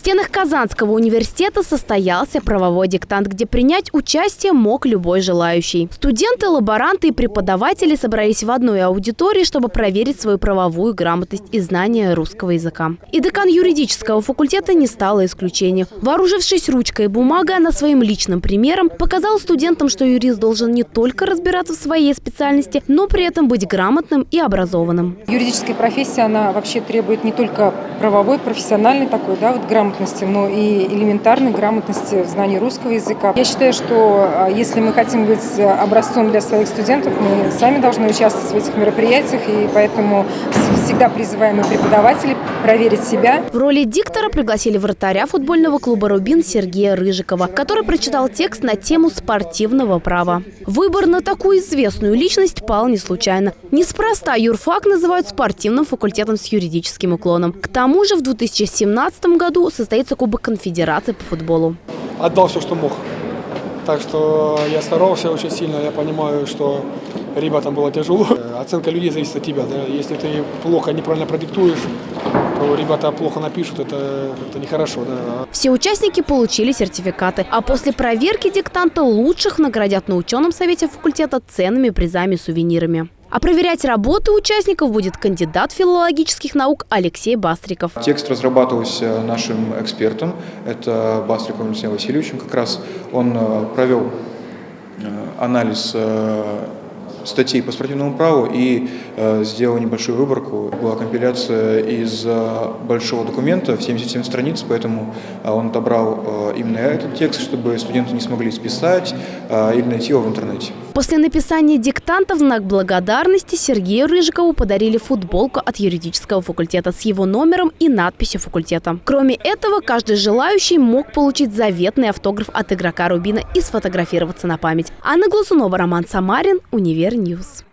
стенах Казанского университета состоялся правовой диктант, где принять участие мог любой желающий. Студенты, лаборанты и преподаватели собрались в одной аудитории, чтобы проверить свою правовую грамотность и знание русского языка. И декан юридического факультета не стала исключением. Вооружившись ручкой и бумагой, она своим личным примером показала студентам, что юрист должен не только разбираться в своей специальности, но при этом быть грамотным и образованным. Юридическая профессия, она вообще требует не только правовой, профессиональной такой, да, вот грамотности, но и элементарной грамотности в знании русского языка. Я считаю, что а, если мы хотим быть образцом для своих студентов, мы сами должны участвовать в этих мероприятиях, и поэтому всегда призываем и преподавателей проверить себя. В роли диктора пригласили вратаря футбольного клуба «Рубин» Сергея Рыжикова, который прочитал текст на тему спортивного права. Выбор на такую известную личность пал не случайно. Неспроста юрфак называют спортивным факультетом с юридическим уклоном. К тому же в 2017 году состоится Кубок Конфедерации по футболу. Отдал все, что мог. Так что я старался очень сильно, я понимаю, что ребятам было тяжело. Оценка людей зависит от тебя. Да? Если ты плохо, неправильно продиктуешь, то ребята плохо напишут, это, это нехорошо. Да? Все участники получили сертификаты, а после проверки диктанта лучших наградят на ученом совете факультета ценными призами и сувенирами. А проверять работы участников будет кандидат филологических наук Алексей Бастриков. Текст разрабатывался нашим экспертом, это Бастриков Алексеем Васильевичем. Как раз он э, провел э, анализ э, статей по спортивному праву и э, сделал небольшую выборку. Была компиляция из э, большого документа в 77 страниц, поэтому э, он отобрал э, именно этот текст, чтобы студенты не смогли списать э, или найти его в интернете. После написания диктанта в знак благодарности Сергею Рыжикову подарили футболку от юридического факультета с его номером и надписью факультета. Кроме этого, каждый желающий мог получить заветный автограф от игрока Рубина и сфотографироваться на память. Анна Глазунова, Роман Самарин, Универ News.